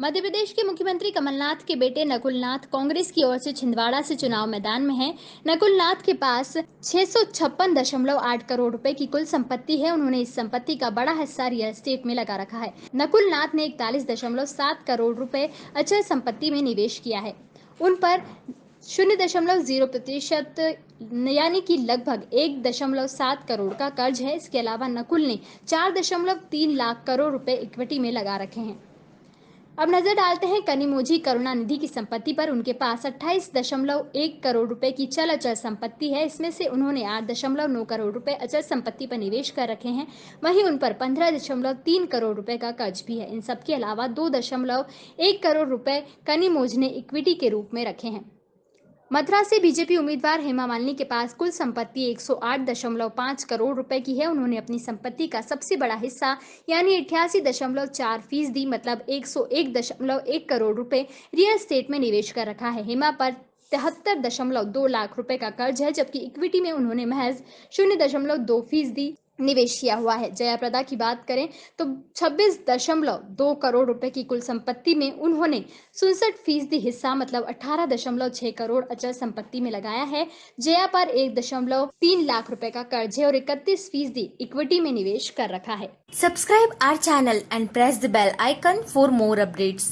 मध्य प्रदेश के मुख्यमंत्री कमलनाथ के बेटे नकुलनाथ कांग्रेस की ओर से छिंदवाड़ा से चुनाव मैदान में हैं। नकुल नाथ के पास छह करोड़ रुपए की कुल संपत्ति है। उन्होंने इस संपत्ति का बड़ा हिस्सा रियल एस्टेट में लगा रखा है। नकुल नाथ ने इकतालीस करोड़ रुपए अचल संपत्ति में निवेश किया है। उन पर शून्य दशमलव ज़ीरो प्रतिशत, यानी कि लगभग एक दशमलव सात करोड़ का कर्ज है। इसके अलावा नकुल ने चार दशमलव तीन लाख करोड़ रुपए इक्विटी में लगा रखे हैं। अब नज़र डालते हैं कनिमोझी करुणा निधि की संपत्ति पर। उनके पास अट्ठाईस दशमलव एक करोड़ रुपए की चल अचल संपत्ति है। इसमें से उन्होंने आठ दशमलव नौ करोड़ रुपए अचल संपत्ति पर निवेश कर रखे हैं। वहीं उन पर पंद्रह दशमलव तीन करोड़ रुपए का कर्ज भी है। इन सबके अलावा दो दशमलव एक करोड़ रुपए कनिमोझ ने इक्विटी के रूप में रखे हैं। मथुरा से बीजेपी उम्मीदवार हेमा मालिनी के पास कुल संपत्ति 108.5 करोड़ रुपए की है। उन्होंने अपनी संपत्ति का सबसे बड़ा हिस्सा, यानी अठासी दशमलव चार फ़ीसदी मतलब 101.1 करोड़ रुपए, रियल स्टेट में निवेश कर रखा है। हेमा पर तिहत्तर दशमलव दो लाख रुपए का कर्ज है, जबकि इक्विटी में उन्होंने महज शून्य दशमलव दो फ़ीसदी निवेश किया हुआ है। जयाप्रदा की बात करें तो छब्बीस दशमलव दो करोड़ रुपए की कुल संपत्ति में उन्होंने सुनसठ फ़ीसदी हिस्सा मतलब अठारह दशमलव छह करोड़ अचल संपत्ति में लगाया है। जया पर एक दशमलव तीन लाख रुपए का कर्ज है और इकतीस फ़ीसदी इक्विटी में निवेश कर रखा है। Subscribe our channel and press the bell icon for more updates.